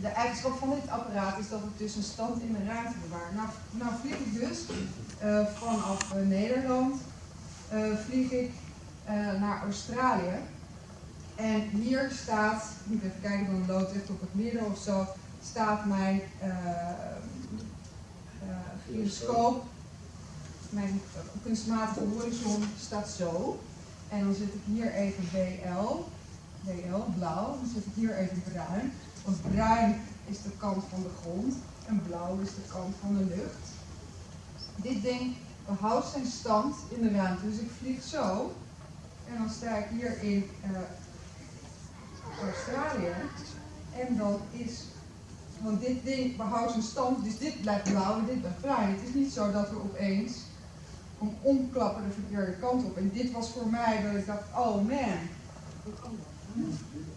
De eigenschap van dit apparaat is dat het dus een stand in de ruimte bewaart. Nou, nou vlieg ik dus uh, vanaf uh, Nederland, uh, vlieg ik naar Australië. En hier staat, ik moet even kijken, dan loopt echt op het midden of zo, staat mijn gyroscoop, mijn kunstmatige horizon staat zo. En dan zet ik hier even BL, BL, blauw, dan zet ik hier even bruin. Want bruin is de kant van de grond en blauw is de kant van de lucht. Dit ding behoudt zijn stand in de ruimte. Dus ik vlieg zo en dan sta ik hier in uh, Australië. En dan is, want dit ding behoudt zijn stand, dus dit blijft blauw en dit blijft bruin. Het is niet zo dat we opeens om omklappen de verkeerde kant op. En dit was voor mij dat ik dacht, oh man,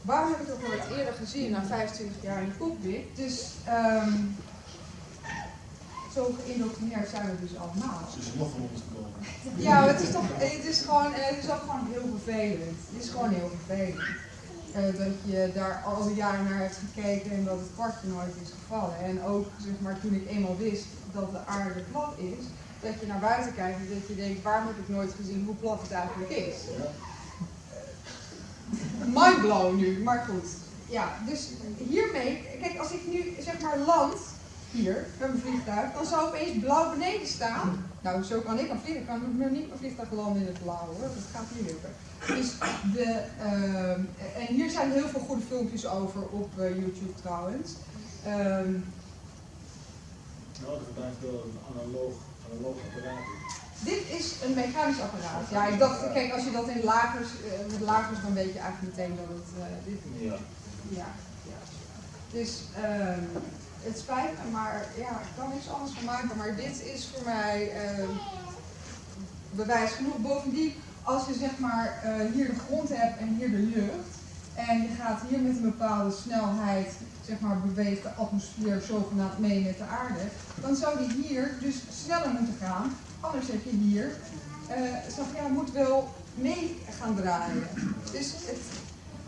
Waarom heb ik het ook al eerder gezien, na 25 jaar in de cockpit? Dus um, zo geïndoctrineerd zijn we dus allemaal. Ze is nog van ons gekomen. Ja, het is toch, het is gewoon, het is ook gewoon heel vervelend. Het is gewoon heel vervelend. Uh, dat je daar al die jaren naar hebt gekeken en dat het kwartje nooit is gevallen. En ook zeg maar, toen ik eenmaal wist dat de aarde plat is, dat je naar buiten kijkt en dat je denkt, waarom heb ik nooit gezien hoe plat het eigenlijk is? Ja mindblown nu, maar goed. Ja, dus hiermee, kijk, als ik nu zeg maar land hier met mijn vliegtuig, dan zou opeens blauw beneden staan. Nou, zo kan ik dan vliegen. Ik kan niet mijn vliegtuig landen in het blauw hoor, dat gaat niet lukken. Dus de, uh, en hier zijn heel veel goede filmpjes over op uh, YouTube trouwens. Um, nou, dat blijft wel een analoog. Dit is een mechanisch apparaat. Ja, ik dacht, kijk, als je dat in lagers, uh, met lagers, dan weet je eigenlijk meteen dat het uh, dit is. Ja. ja. ja. Dus uh, het spijt me, maar ja, ik kan niks anders van maken. Maar dit is voor mij ehm, bewijs genoeg. Bovendien, als je zeg maar eh, hier de grond hebt en hier de lucht. En je gaat hier met een bepaalde snelheid, zeg maar, beweegt de atmosfeer zogenaamd mee met de aarde. Dan zou die hier dus sneller moeten gaan Anders heb je hier, uh, ja, moet wel mee gaan draaien. Dus het,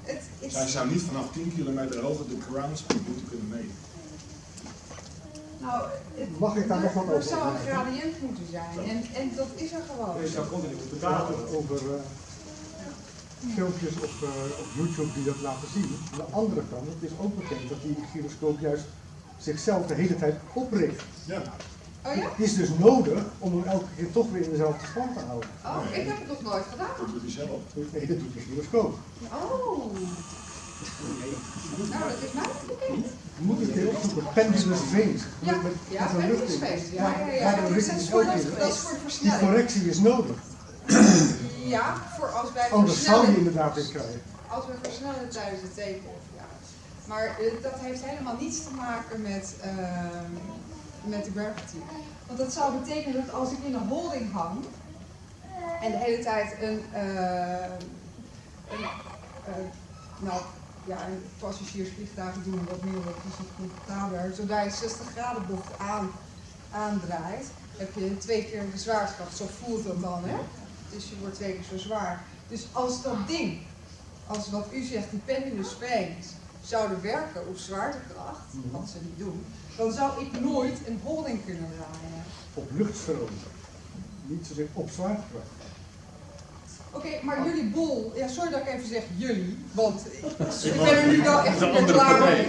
het, het Zij zou niet vanaf 10 kilometer hoger de ground speed moeten kunnen meten. Nou, het, Mag ik daar nog wat over? Er zou een gradient moeten zijn en, en dat is er gewoon. Je zou continu moeten praten over uh, filmpjes op, uh, op YouTube die dat laten zien. Aan de andere kant, het is ook bekend dat die gyroscoop juist zichzelf de hele tijd opricht. Ja. Oh ja? Het is dus nodig om hem elke keer toch weer in dezelfde stand te houden. Oh, ik heb het nog nooit gedaan. Dat doet hij zelf. Nee, dat doet de gyroscoop. Oh. Nou, dat is mij bekend. Je moet het heel opzoeken. Pendulous veins. Ja, met, ja, met pendulous veins. Ja, ja, ja. versnelling. Die correctie is nodig. Ja, voor als wij Anders zou je inderdaad krijgen. Als we versnellen tijdens de teken. Ja. Maar uh, dat heeft helemaal niets te maken met... Uh, met de gravity. Want dat zou betekenen dat als ik in een holding hang en de hele tijd een, uh, een uh, nou ja, een passagiersvliegtuigen doen wat meer wat fysiek comfortabeler, zodra je 60 graden bocht aan, aandraait, heb je twee keer de zwaartekracht. Zo voelt dat dan, hè? Dus je wordt twee keer zo zwaar. Dus als dat ding, als wat u zegt, die pendulum springs, zouden werken op zwaartekracht, wat ze niet doen, dan zou ik nooit een holding kunnen draaien. Op luchtstroom, niet zozeer op zwaartekracht. Oké, maar jullie bol, ja, sorry dat ik even zeg jullie, want ik ben er nu wel echt een klaar mee.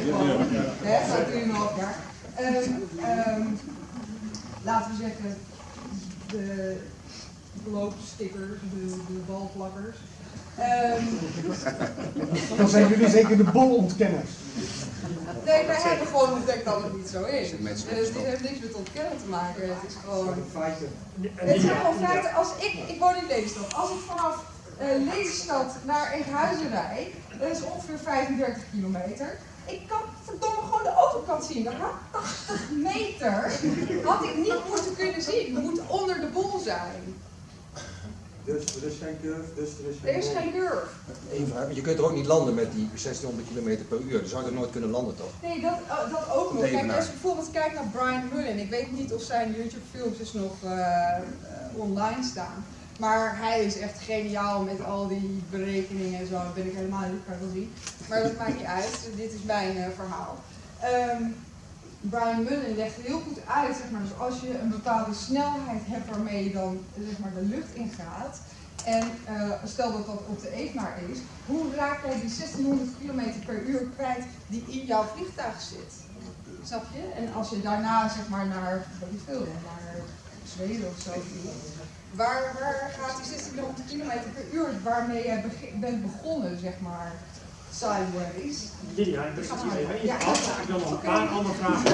Hè, na 3,5 jaar. Um, um, laten we zeggen, de loopstickers, de, de balplakkers. Um, Dan zijn jullie zeker de bolontkenners. Nee, wij hebben gewoon ontdekt dat het niet zo is. Dus het heeft niks met ontkennen te maken. Het is gewoon. Het zijn gewoon feiten. Als ik, ik woon in Lelystad. Als ik vanaf uh, Lelystad naar Enkhuizen rijd, dat is ongeveer 35 kilometer. Ik kan verdomme gewoon de overkant zien. Dan had 80 meter had ik niet moeten kunnen zien. Het moet onder de bol zijn. Dus er is geen curve, dus er is geen... Er is geen curve. Je kunt er ook niet landen met die 1600 km per uur. Dan zou je er nooit kunnen landen toch? Nee, dat, uh, dat ook nog. Kijk, als je bijvoorbeeld kijkt naar Brian Mullen. Ik weet niet of zijn YouTube filmpjes nog uh, uh, online staan. Maar hij is echt geniaal met al die berekeningen en zo. Dat ben ik helemaal niet, kan zien. Maar dat maakt niet uit. Dit is mijn verhaal. Ehm, Brian Mullen legde heel goed uit, zeg maar, dus als je een bepaalde snelheid hebt waarmee je dan zeg maar, de lucht ingaat, en eh, stel dat dat op de evenaar is, hoe raak jij die 1600 km per uur kwijt die in jouw vliegtuig zit? Snap je? En als je daarna zeg maar naar, weet veel, naar Zweden of zo vliegt, waar, waar gaat die 1600 km per uur waarmee je bent begonnen, zeg maar, sideways? Lydia, ik hier even af. Ik wil nog een paar andere vragen.